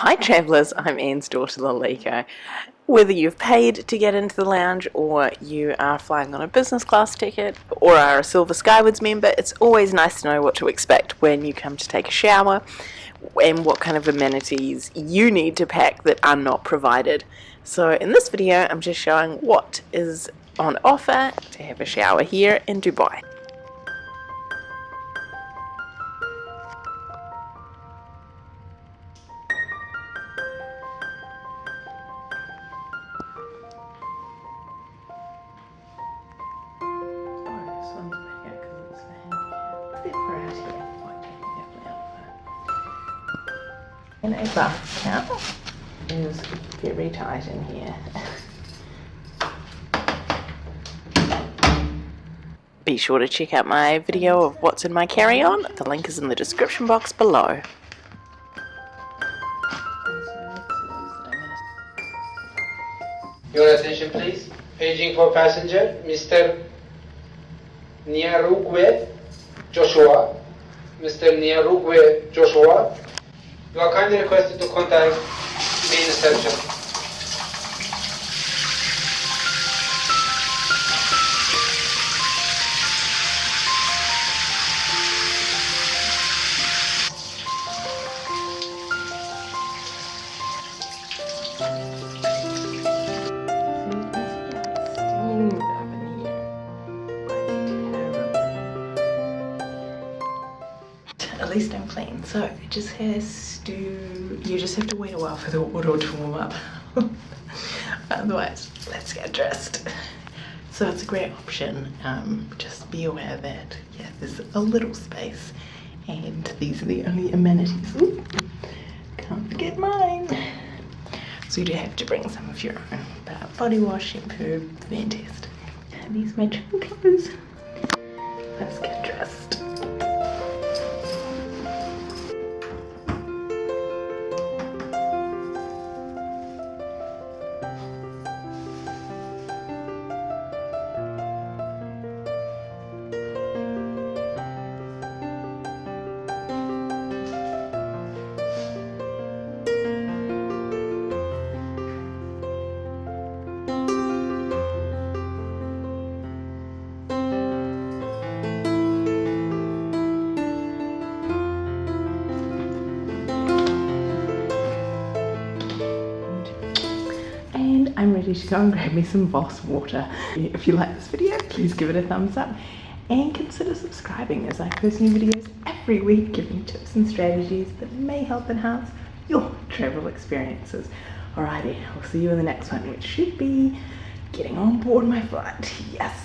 Hi travellers, I'm Anne's daughter Lalika. Whether you've paid to get into the lounge or you are flying on a business class ticket or are a Silver Skywards member, it's always nice to know what to expect when you come to take a shower and what kind of amenities you need to pack that are not provided. So in this video I'm just showing what is on offer to have a shower here in Dubai. And a bath towel is very tight in here. Be sure to check out my video of what's in my carry-on. The link is in the description box below. Your attention please. Paging for passenger, Mr. Niarugwe Joshua. Mr. Niarugwe Joshua. You are kindly requested to contact main reception. At least I'm clean. So it just has to, you just have to wait a while for the water to warm up. Otherwise, let's get dressed. So it's a great option. Um, just be aware that, yeah, there's a little space and these are the only amenities. Ooh, can't forget mine. So you do have to bring some of your own. But body wash, shampoo, fantastic. And these are matching clothes. Let's get dressed. I'm ready to go and grab me some Voss water. If you like this video, please give it a thumbs up and consider subscribing as I post new videos every week giving tips and strategies that may help enhance your travel experiences. Alrighty, I'll see you in the next one, which should be getting on board my flight. Yes.